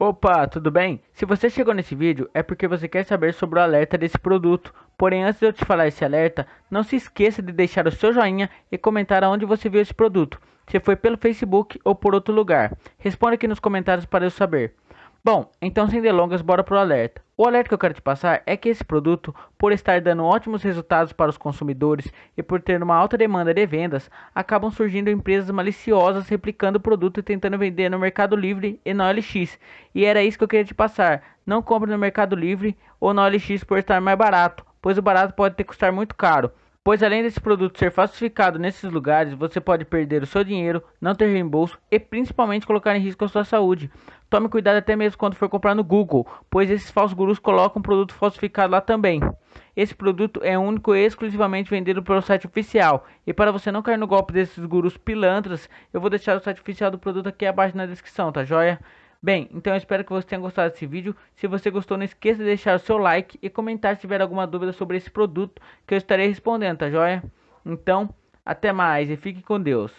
Opa, tudo bem? Se você chegou nesse vídeo é porque você quer saber sobre o alerta desse produto. Porém, antes de eu te falar esse alerta, não se esqueça de deixar o seu joinha e comentar aonde você viu esse produto. Se foi pelo Facebook ou por outro lugar. Responda aqui nos comentários para eu saber. Bom, então sem delongas, bora pro alerta. O alerta que eu quero te passar é que esse produto, por estar dando ótimos resultados para os consumidores e por ter uma alta demanda de vendas, acabam surgindo empresas maliciosas replicando o produto e tentando vender no Mercado Livre e no OLX. E era isso que eu queria te passar. Não compre no Mercado Livre ou no OLX por estar mais barato, pois o barato pode ter custar muito caro. Pois além desse produto ser falsificado nesses lugares, você pode perder o seu dinheiro, não ter reembolso e principalmente colocar em risco a sua saúde. Tome cuidado até mesmo quando for comprar no Google, pois esses falsos gurus colocam produto falsificado lá também. Esse produto é único e exclusivamente vendido pelo site oficial. E para você não cair no golpe desses gurus pilantras, eu vou deixar o site oficial do produto aqui abaixo na descrição, tá joia? Bem, então eu espero que você tenha gostado desse vídeo. Se você gostou, não esqueça de deixar o seu like e comentar se tiver alguma dúvida sobre esse produto que eu estarei respondendo, tá joia? Então, até mais e fique com Deus.